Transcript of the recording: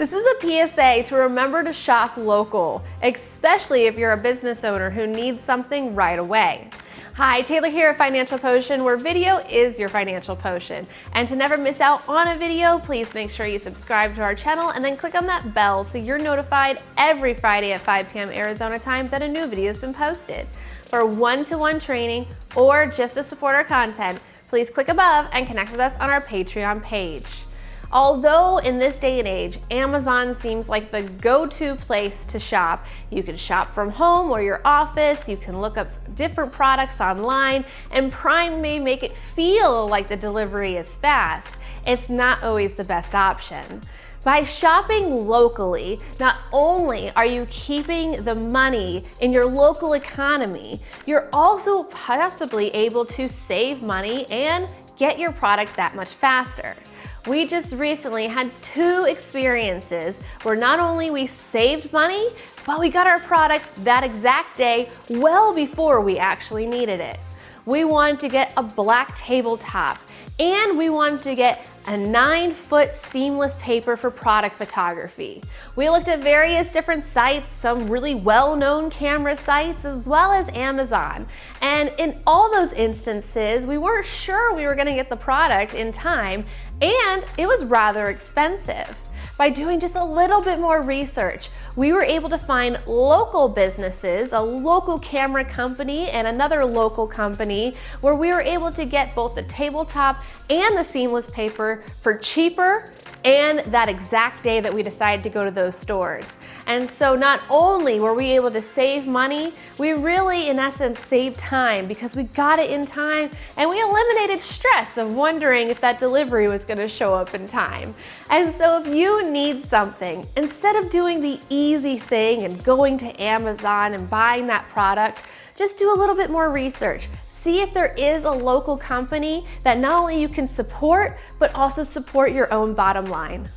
This is a PSA to remember to shop local, especially if you're a business owner who needs something right away. Hi, Taylor here at Financial Potion, where video is your financial potion. And to never miss out on a video, please make sure you subscribe to our channel and then click on that bell so you're notified every Friday at 5 p.m. Arizona time that a new video has been posted. For one-to-one -one training or just to support our content, please click above and connect with us on our Patreon page. Although in this day and age, Amazon seems like the go-to place to shop. You can shop from home or your office, you can look up different products online, and Prime may make it feel like the delivery is fast. It's not always the best option. By shopping locally, not only are you keeping the money in your local economy, you're also possibly able to save money and get your product that much faster. We just recently had two experiences where not only we saved money, but we got our product that exact day well before we actually needed it. We wanted to get a black tabletop and we wanted to get a nine foot seamless paper for product photography. We looked at various different sites, some really well-known camera sites, as well as Amazon. And in all those instances, we weren't sure we were gonna get the product in time, and it was rather expensive. By doing just a little bit more research, we were able to find local businesses, a local camera company and another local company where we were able to get both the tabletop and the seamless paper for cheaper and that exact day that we decided to go to those stores. And so not only were we able to save money, we really in essence saved time because we got it in time and we eliminated stress of wondering if that delivery was gonna show up in time. And so if you need something, instead of doing the easy thing and going to Amazon and buying that product, just do a little bit more research. See if there is a local company that not only you can support, but also support your own bottom line.